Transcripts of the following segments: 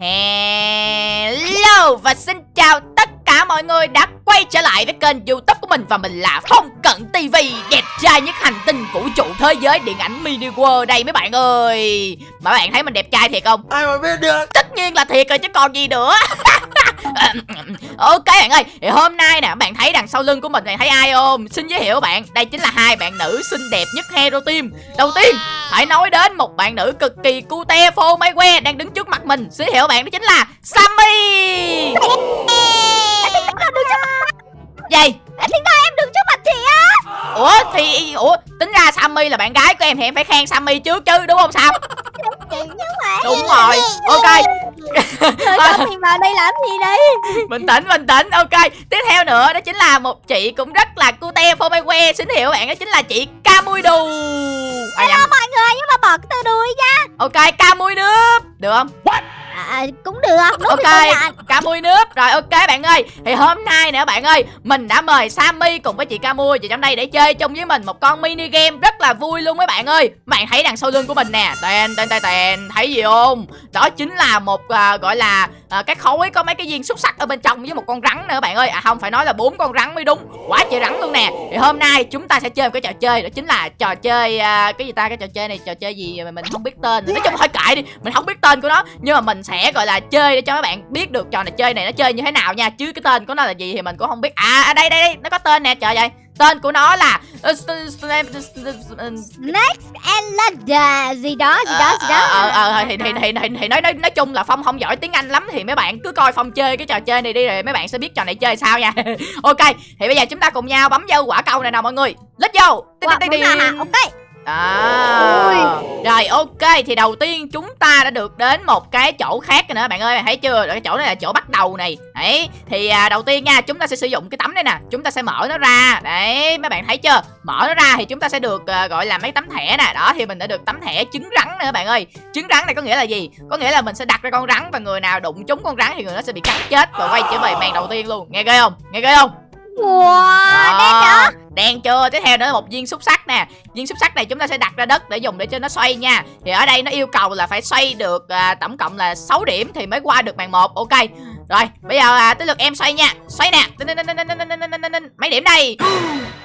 Hello và xin chào tất cả mọi người đã quay trở lại với kênh youtube của mình Và mình là Phong Cận TV Đẹp trai nhất hành tinh vũ trụ thế giới điện ảnh mini world đây mấy bạn ơi. Mà bạn thấy mình đẹp trai thiệt không? Ai mà biết được? Tất nhiên là thiệt rồi chứ còn gì nữa Ok bạn ơi thì hôm nay nè bạn thấy đằng sau lưng của mình bạn thấy ai không? Xin giới thiệu bạn Đây chính là hai bạn nữ xinh đẹp nhất Hero Team. Đầu tiên phải nói đến một bạn nữ cực kỳ cute phô máy que đang đứng trước mặt mình. Xin giới thiệu bạn đó chính là Sammy. Gì Anh tính ra Ủa thì Ủa tính ra Sammy là bạn gái của em thì em phải khen Sammy trước chứ đúng không Sam? Nhưng mà Đúng rồi. Ok. Mình vào đây làm gì đây? Bình tĩnh bình tĩnh. Ok. Tiếp theo nữa đó chính là một chị cũng rất là cute phô mai que xin hiểu bạn đó chính là chị ca mui đù à, Hello nhầm. mọi người nhưng mà bỏ cái từ đuôi nha ok ca mui nước được không à, Cũng được. Đúng ok thì công nhận. ca mui nước. Rồi ok bạn ơi. Thì hôm nay nè bạn ơi mình đã mời sammy cùng với chị ca mui vào trong đây để chơi chung với mình một con mini game rất là vui luôn mấy bạn ơi. Bạn thấy đằng sau lưng của mình nè. Tên tên tên tên. Thấy gì không? Đó chính là một à, gọi là à, cái khối có mấy cái viên xúc sắc ở bên trong với một con rắn nữa bạn ơi. À không phải nói là bốn con rắn mới đúng. Quá trời rắn luôn nè. Thì hôm nay chúng ta sẽ chơi một cái trò chơi đó chính là trò chơi à, cái gì ta? Cái trò chơi này trò chơi gì mà mình không biết tên. Nói chung thôi kệ đi mình không biết tên của nó. Nhưng mà mình sẽ gọi là chơi để cho các bạn biết được trò này chơi này nó chơi như thế nào nha. Chứ cái tên của nó là gì thì mình cũng không biết. À, à đây đây đây nó có tên nè. Trời ơi tên của nó là Next and Lada Gì đó gì đó gì đó. ờ ờ ờ thì thì thì thì, thì nói nói nói chung là phong không giỏi tiếng anh lắm thì mấy bạn cứ coi phong chơi cái trò chơi này đi rồi mấy bạn sẽ biết trò này chơi sao nha. Ok thì bây giờ chúng ta cùng nhau bấm vô quả câu này nào mọi người. Let's go. Ok À, rồi ok thì đầu tiên chúng ta đã được đến một cái chỗ khác rồi nữa bạn ơi bạn thấy chưa? Cái chỗ này là chỗ bắt đầu này. Đấy thì à, đầu tiên nha chúng ta sẽ sử dụng cái tấm này nè chúng ta sẽ mở nó ra. Đấy mấy bạn thấy chưa? Mở nó ra thì chúng ta sẽ được à, gọi là mấy tấm thẻ nè. Đó thì mình đã được tấm thẻ trứng rắn nữa bạn ơi. Trứng rắn này có nghĩa là gì? Có nghĩa là mình sẽ đặt ra con rắn và người nào đụng trúng con rắn thì người đó sẽ bị cắn chết và quay trở về màn đầu tiên luôn. Nghe ghê không? Nghe ghê không Wow, đen nữa Đen chưa? Tiếp theo nữa là một viên xúc sắc nè. Viên xúc sắc này chúng ta sẽ đặt ra đất để dùng để cho nó xoay nha. Thì ở đây nó yêu cầu là phải xoay được à, tổng cộng là 6 điểm thì mới qua được màn 1 Ok. Rồi, bây giờ à, tới lượt em xoay nha. Xoay nè. Mấy điểm đây?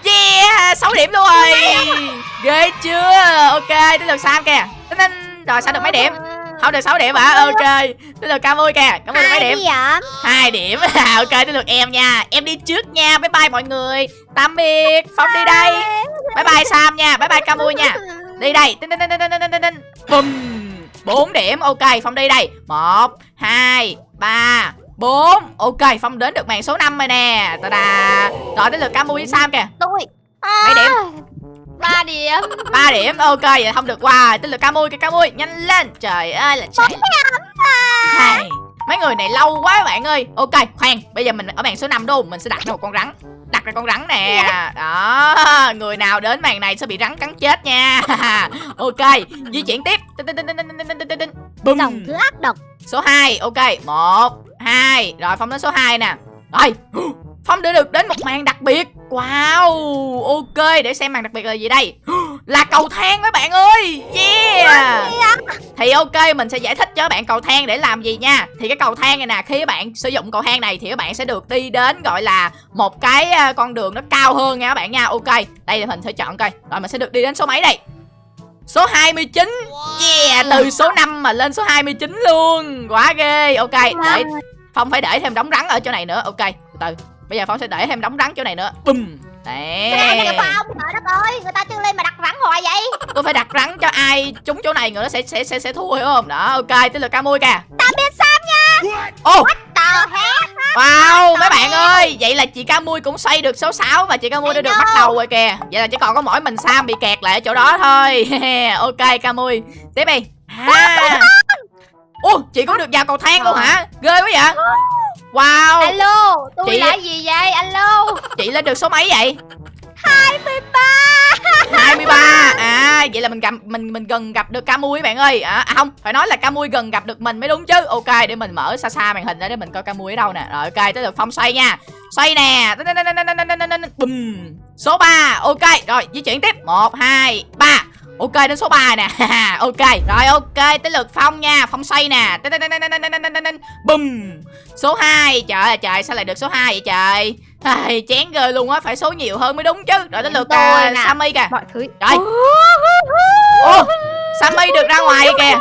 Yeah, 6 điểm luôn. Rồi Ghê chưa? Ok, tới lượt Sam kìa. Rồi, sao được mấy điểm? không được 6 điểm hả? À? ok. Tới được cam ơi kìa. Cảm ơn mấy điểm? hai điểm. Ok tới được em nha. Em đi trước nha. Bye bye mọi người. Tạm biệt. Phong đi đây. Bye. Bye sam nha. Bye bye cam ơi nha. Đi đây. Tin tin tin tin tin tin tin bùm. Bốn điểm. Ok phong đi đây. Một hai ba bốn. Ok, Phong đến được màn số 5 rồi nè. Ta-da. Rồi đến lượt Camu với Sam kìa. Tôi. Mấy điểm? À. 3 điểm. 3 điểm, ok vậy không được. Qua wow, Tên lửa Camui kìa Camui, nhanh lên. Trời ơi là chạy. Hey, Mấy người này lâu quá bạn ơi. Ok, khoan, bây giờ mình ở bàn số 5 đúng Mình sẽ đặt ra một con rắn. Đặt ra con rắn nè. Đó người nào đến màn này sẽ bị rắn cắn chết nha. Ok di chuyển tiếp. Bùm. Dòng thứ ác độc. Số 2 ok. Một hai. Rồi phong đến số 2 nè. Rồi. Phong đã được đến một màn đặc biệt. Wow Ok để xem màn đặc biệt là gì đây. Là cầu thang mấy bạn ơi. Yeah. Thì ok mình sẽ giải thích cho các bạn cầu thang để làm gì nha. Thì cái cầu thang này nè Khi các bạn sử dụng cầu thang này Thì các bạn sẽ được đi đến gọi là Một cái à, con đường nó cao hơn nha các bạn nha. Ok Đây là mình sẽ chọn coi. Rồi mình sẽ được đi đến số mấy đây? Số 29 Yeah Từ số 5 mà lên số 29 luôn. Quá ghê. Ok để Phong phải để thêm đống rắn ở chỗ này nữa. Ok từ từ Bây giờ Phong sẽ để thêm đống rắn chỗ này nữa Bùm Cái này Đấy là Phong Trời đất ơi Người ta chưa lên mà đặt rắn hoài vậy Tôi phải đặt rắn cho ai trúng chỗ này người nó sẽ sẽ sẽ sẽ thua hiểu không? Đó, ok, tới lượt Camui kìa. Tạm biệt Sam nha Ô, wow, mấy bạn ơi, vậy là chị Camui cũng xoay được số 6 và chị Camui đã được bắt đầu rồi kìa. Vậy là chỉ còn có mỗi mình Sam bị kẹt lại ở chỗ đó thôi. ok, Camui. Tiếp đi. À. Ô, chị cũng được vào cầu thang luôn hả? Ghê quá vậy. Wow, Alo Chị- là gì vậy Alo chị lên được số mấy vậy? 23 23 à vậy là mình gặp mình mình gần gặp được Camui các bạn ơi à, à không phải nói là Camui gần gặp được mình mới đúng chứ ok để mình mở xa xa màn hình ra để mình coi Camui ở đâu nè rồi ok tới lượt phong xoay nha xoay nè bùm số 3 ok rồi di chuyển tiếp một hai ba ok đến số 3 nè. Ok rồi ok tới lượt phong nha. Phong xoay nè. Bùm. Số 2 trời ơi trời sao lại được số 2 vậy trời? Ai, chén ghê luôn á phải số nhiều hơn mới đúng chứ. Rồi tới lượt tôi à, sammy kìa. Mọi thứ. Rồi. Ô sammy được ra ngoài kìa.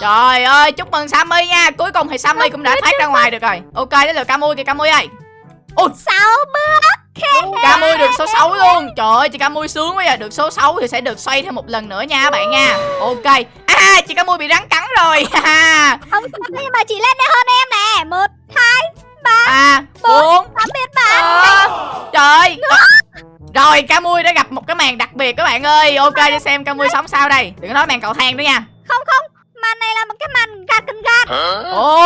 Trời ơi, chúc mừng Sammy nha. Cuối cùng thì Sammy cũng đã thoát ra ngoài được rồi. Ok, đến lượt Camui kìa Camui ơi. Ôi, 60. Ca mui được số 6 luôn. Trời ơi chị Ca mui sướng quá vậy. Được số 6 thì sẽ được xoay thêm một lần nữa nha bạn nha. Ok. À chị Ca mui bị rắn cắn rồi. Không sao nhưng mà chị lên đây hơn em nè. Một hai ba à, 4 8 biết bạn Trời. Ờ. Rồi Ca mui đã gặp một cái màn đặc biệt các bạn ơi. Ok đi xem Ca mui sống sao đây. Đừng có nói màn cầu thang nữa nha. Không không. Màn này là một cái màn gạt cần gạt. Ồ.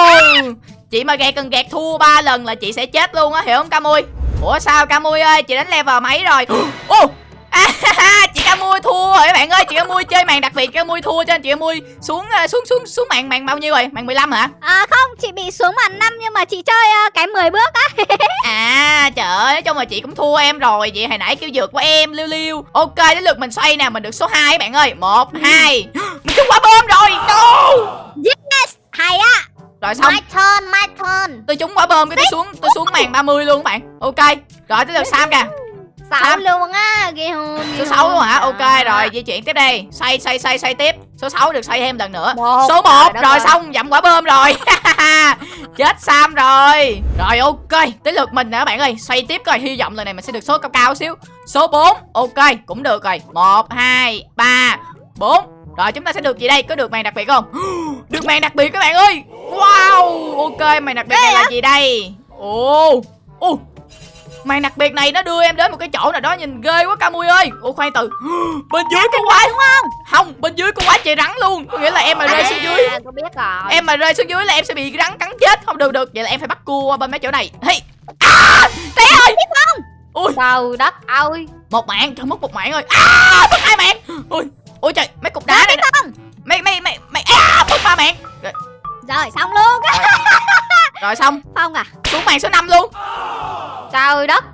Chị mà gạt cần gạt thua ba lần là chị sẽ chết luôn á hiểu không Ca mui Ủa sao Camui ơi? Chị đánh level mấy rồi? Ô! À, chị Camui thua rồi các bạn ơi. Chị Camui chơi màn đặc biệt chị Camui thua cho nên chị Camui xuống ờ, xuống xuống xuống màn màn bao nhiêu rồi? Màn 15 hả? À không chị bị xuống màn năm Nhưng mà chị chơi ờ, cái 10 bước á. À trời ơi nói chung là chị cũng thua em rồi. Vậy hồi nãy kêu vượt của em liêu liêu ok đến lượt mình xoay nè mình được số 2 các bạn ơi. Một hai. Mình trúng quả bom rồi. No! Yes Hay á rồi xong. My turn my turn. Tôi trúng quả bom cái tôi xuống tôi xuống màn 30 luôn các bạn. Ok rồi tới lượt Sam kìa. Sáu Sam. luôn á Ghê hồn số 6 luôn hả? Ok rồi di chuyển tiếp đi. Xoay xoay xoay xoay tiếp. Số 6 được xoay thêm lần nữa. Một. số 1 Trời đất rồi ơi. xong dặm quả bom rồi. Chết Sam rồi. Rồi ok. Tới lượt mình nè các bạn ơi. Xoay tiếp coi hy vọng lần này mình sẽ được số cao cao xíu. Số 4 ok cũng được rồi. Một hai ba bốn. Rồi chúng ta sẽ được gì đây? Có được màn đặc biệt không được màn đặc biệt các bạn ơi. Wow ok màn đặc biệt này là gì đây? Ồ ồ. Màn đặc biệt này nó đưa em đến một cái chỗ nào đó nhìn ghê quá Camui ơi. Ủa khoan từ. Bên dưới có quá đúng không? Không bên dưới có quá trời rắn luôn. Có nghĩa là em mà rơi xuống dưới. À, tôi biết rồi. Em mà rơi xuống dưới là em sẽ bị rắn cắn chết. Không được được. Vậy là em phải bắt cua bên mấy chỗ này. Hey. à, té ơi. ui Trời đất ơi. Một mạng trời mất một mạng rồi. À mất hai mạng. Ui ui trời mấy cục đá này nè. không mấy mấy mấy mấy à mất ba mạng rồi, Rồi xong luôn. Rồi. Xong. Phong à. Xuống mạng số 5 luôn. Trời đất.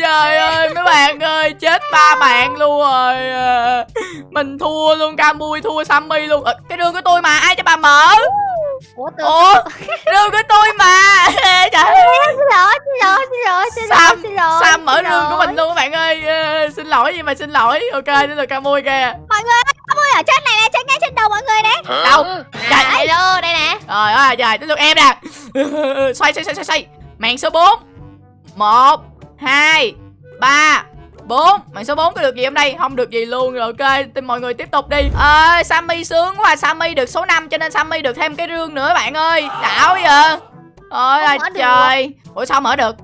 Trời ơi mấy bạn ơi chết ba bạn luôn rồi. Mình thua luôn Camui thua Sammy luôn. Ờ, cái đường của tôi mà ai cho bà mở Ủa tôi ủa đường của tôi mà. Trời ơi. Xin lỗi xin lỗi xin lỗi xin lỗi Sam xin lỗi Sam mở xin đường của lỗi. mình luôn các bạn ơi. Xin lỗi gì mà xin lỗi. Ok đây là Camui kìa. Mọi người ơi Có mui ở trên này này Trên ngay trên đầu mọi người nè. Đâu? Trời À, hello đây nè. Trời ơi trời tới lượt em nè. Xoay xoay xoay xoay xoay. Màn số 4 1 2 3 4 Màn số 4 có được gì hôm nay? Không được gì luôn rồi ok. Thì mọi người tiếp tục đi. À, Sammy sướng quá. Sammy được số 5 cho nên Sammy được thêm cái rương nữa bạn ơi. Đảo vậy Ôi là trời. Ủa sao mở được?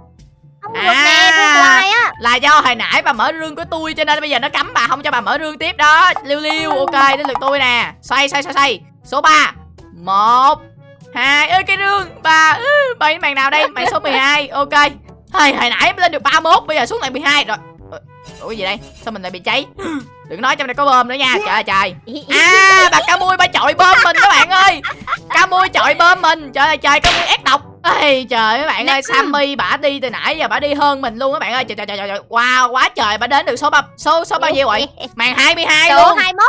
Không được À. nè á. Là do hồi nãy bà mở rương của tôi Cho nên bây giờ nó cấm bà không cho bà mở rương tiếp. Đó Liêu liêu ok đến lượt tôi nè. Xoay xoay xoay xoay. Số 3 một hai ơi cái rương. Ba bay màn nào đây? Màn số 12 ok. Hồi, hồi nãy lên được 31 bây giờ xuống lại 12 rồi ủa gì đây? Sao mình lại bị cháy? Đừng nói trong đây có bơm nữa nha. Trời ơi trời. À bà ca mui bà chọi bơm mình các bạn ơi. Ca mui chọi bơm mình. Trời ơi trời ca mui ép độc. Ê, trời các bạn ơi Sammy bả đi từ nãy giờ bả đi hơn mình luôn các bạn ơi. Trời trời trời trời wow quá trời. Bả đến được số ba số số bao nhiêu rồi? Màn 22 Số luôn. 21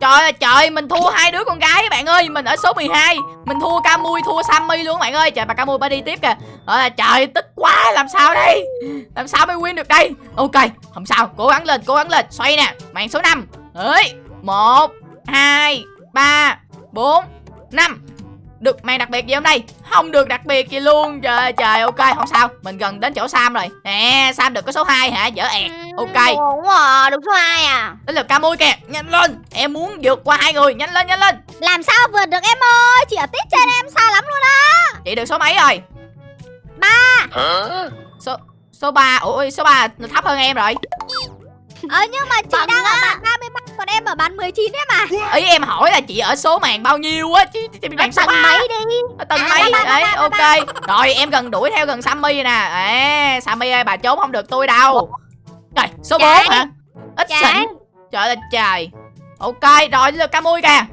Trời ơi trời mình thua hai đứa con gái các bạn ơi Mình ở số 12 Mình thua Camui thua Sammy luôn các bạn ơi. Trời bà Camui bà đi tiếp kìa. Trời ơi, trời tức quá làm sao đây? Làm sao mới win được đây? Ok không sao cố gắng lên cố gắng lên. Xoay nè màn số 5 Đấy 1 2 3 4 5 được màn đặc biệt gì hôm nay Không được đặc biệt gì luôn. Trời ơi, trời ok không sao. Mình gần đến chỗ Sam rồi. Nè Sam được có số 2 hả? Dở ẹt. Ok. Ổn à Được số 2 à. Đến lượt Camui kìa. Nhanh lên. Em muốn vượt qua hai người. Nhanh lên nhanh lên. Làm sao vượt được em ơi? Chị ở tít trên em xa lắm luôn á. Chị được số mấy rồi? Ba. Số số 3 Ủa số 3 là thấp hơn em rồi Ờ nhưng mà chị Bằng đang ở á. bàn 33 Còn em ở bàn 19 đấy mà. Ý em hỏi là chị ở số màn bao nhiêu á Chứ chị bị màn số Tầng 3 mấy đi. Ở tầng À, mấy Đấy ok. Rồi em gần đuổi theo gần Sammy rồi nè. À, Sammy ơi bà trốn không được tôi đâu. Trời số 4 Chạy. hả? Ít xịn. Trời ơi trời. Ok rồi lượt Camui kìa.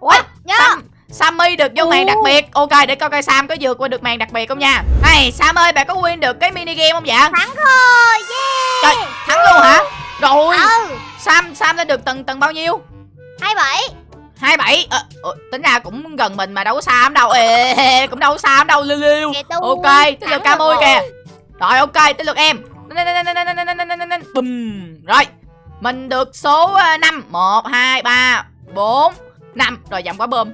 Ủa nhớ. Sam, Sammy được vô màn đặc biệt. Ok để coi coi Sam có vượt qua được màn đặc biệt không nha. Này Sam ơi bà có win được cái mini game không dạ Thắng rồi Yeah Trời thắng luôn hả Rồi Ừ Sam Sam lên được tầng tầng bao nhiêu 27 27 ờ, ờ, Tính ra cũng gần mình mà đâu có xa lắm đâu Ê, Cũng đâu có xa lắm đâu liêu liêu Ok tới lượt ca rồi. kìa Rồi ok tới lượt em Bùm Rồi Mình được số 5 1, 2, 3, 4, 5 Rồi dặm quả bơm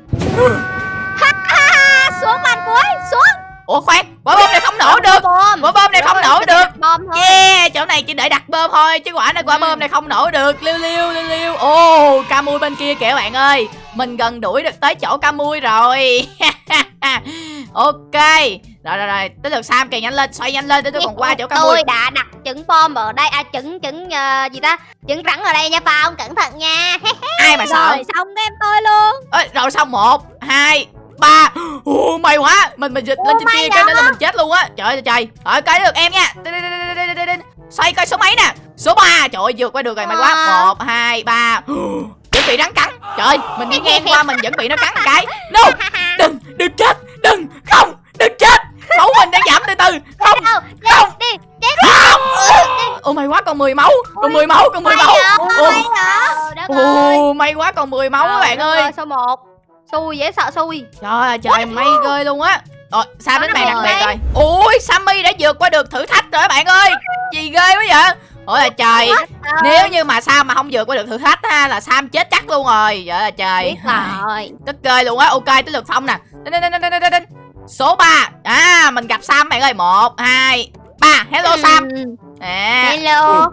À, xuống bàn cuối xuống Ủa khoan Quả bơm này không nổ được. bom Quả bơm này không nổ được. bom Yeah chỗ này chỉ để đặt bơm thôi Chứ quả này quả Ừ. bơm này không nổ được. Liêu liêu liêu liêu Ồ ca mui bên kia kìa bạn ơi. Mình gần đuổi được tới chỗ ca mui rồi. Ok. Rồi rồi rồi Tới lượt Sam kìa nhanh lên Xoay nhanh lên để tôi còn qua chỗ ca mui tôi đã đặt trứng bom ở đây à trứng trứng ờ, gì ta? Trứng rắn ở đây nha Phong cẩn thận nha. Ai mà sợ? Rồi xong em tôi luôn. Ê, Rồi xong một hai ba. Ồ, may quá. Mình mình dịch lên trên kia cái đó. đó là mình chết luôn á. Trời ơi trời. Rồi cái được em nha. Xoay coi số mấy nè. Số 3 trời ơi vượt qua được rồi may quá. Wow. một hai ba. Chuẩn bị rắn cắn. Trời ơi, mình đi ngang qua mình vẫn bị nó cắn một cái. No. Đừng đừng chết. Đừng. Không đừng chết. Máu mình đang giảm từ từ. Không không. ô may quá còn 10 máu. Còn 10 máu còn 10 máu. Ồ, may quá còn 10 máu các bạn ơi. số 1 xui dễ sợ xui. Trời ơi trời may ghê luôn á. Rồi Sam đến bàn đặc biệt rồi? Ui Sammy đã vượt qua được thử thách rồi các bạn ơi. Gì ghê quá vậy? Ôi là trời Nếu như mà Sam mà không vượt qua được thử thách ha Là Sam chết chắc luôn rồi. Trời ơi trời. Biết rồi. Tức ghê luôn á. Ok tới lượt Phong nè. Số 3 À mình gặp Sam bạn ơi. 1, 2, 3 Hello Sam. Ừ. à, hello.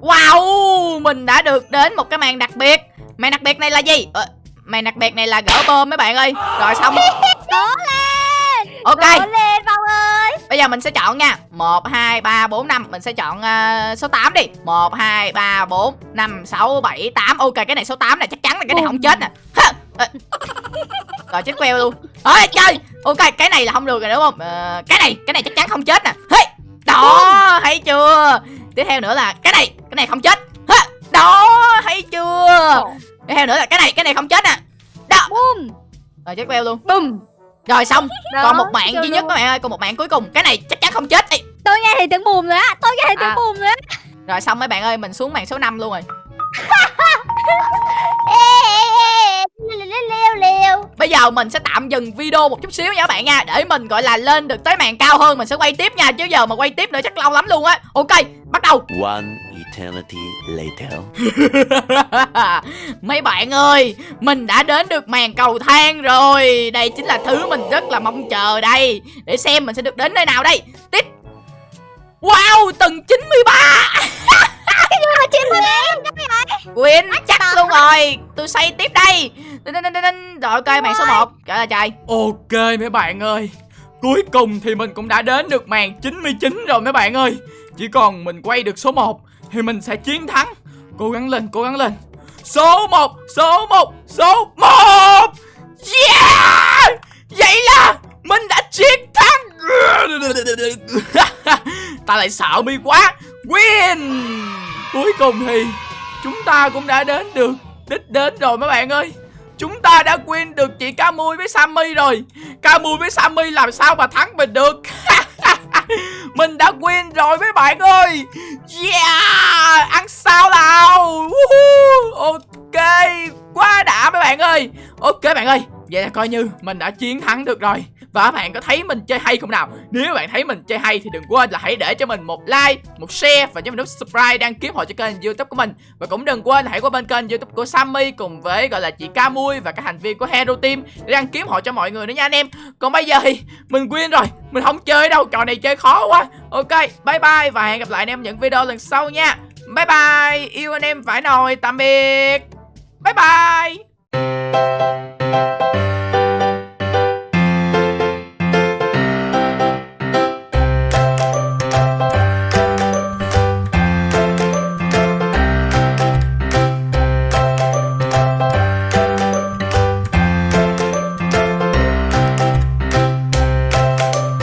Wow Mình đã được đến một cái màn đặc biệt. Màn đặc biệt này là gì? Ờ, Màn đặc biệt này là gỡ bơm mấy bạn ơi. Rồi xong. Cố lên. Ok. Cố lên Phong ơi. Bây giờ mình sẽ chọn nha. 1, 2, 3, 4, 5 Mình sẽ chọn ờ, số 8 đi. 1, 2, 3, 4, 5, 6, 7, 8 Ok cái này số 8 này chắc chắn là cái này không chết nè! Ờ. Rồi chết queo luôn. Ôi chơi Ok cái này là không được rồi đúng không? Ờ, Cái này cái này chắc chắn không chết nè. Hey! Đó thấy chưa? Tiếp theo nữa là cái này Cái này không chết! Đó thấy chưa Tiếp theo nữa là cái này Cái này không chết nè. Đó. Bum Rồi chết queo luôn. Bum Rồi xong. Đó, Còn một bạn chưa duy nhất các bạn ơi Còn một bạn cuối cùng. Cái này chắc chắn không chết. Ê, tôi nghe thấy tiếng bùm á tôi nghe À. tiếng bùm rồi á. Rồi xong mấy bạn ơi Mình xuống màn số 5 luôn rồi liêu Bây giờ mình sẽ tạm dừng video một chút xíu nha các bạn nha. Để mình gọi là lên được tới màn cao hơn Mình sẽ quay tiếp nha. Chứ giờ mà quay tiếp nữa chắc lâu lắm luôn á. Ok bắt đầu. One eternity later. Mấy bạn ơi Mình đã đến được màn cầu thang rồi. Đây chính là thứ mình rất là mong chờ đây. Để xem mình sẽ được đến nơi nào đây. Tiếp. Wow tầng 93 mà chim em Quyên chắc luôn rồi. Tôi xây tiếp đây. Rồi ok màn số 1 Trời ơi trời Ok mấy bạn ơi. Cuối cùng thì mình cũng đã đến được màn 99 rồi mấy bạn ơi. Chỉ còn mình quay được số 1 Thì mình sẽ chiến thắng. Cố gắng lên cố gắng lên. Số 1 Số 1 Số 1 Yeah! Vậy là Mình đã chiến Ta lại sợ mi quá. Win! Cuối cùng thì Chúng ta cũng đã đến được Đích đến rồi mấy bạn ơi. Chúng ta đã win được chị Camui với Sammy rồi. Camui với Sammy làm sao mà thắng mình được? Mình đã win rồi mấy bạn ơi. Yeah! Ăn sao nào? Ok, Quá đã mấy bạn ơi. Ok bạn ơi, Vậy là coi như mình đã chiến thắng được rồi. Và các bạn có thấy mình chơi hay không nào? Nếu bạn thấy mình chơi hay thì đừng quên là hãy để cho mình một like, Một share và cho mình nút subscribe đăng ký hộ cho kênh youtube của mình. Và cũng đừng quên hãy qua bên kênh youtube của Sammy Cùng với, gọi là, chị Camui và các thành viên của Hero Team Để đăng ký hộ cho mọi người nữa nha anh em. Còn bây giờ thì mình quên rồi, Mình không chơi đâu, trò này chơi khó quá. Ok, bye bye và hẹn gặp lại anh em những video lần sau nha. Bye bye, Yêu anh em phải nồi, tạm biệt. Bye bye.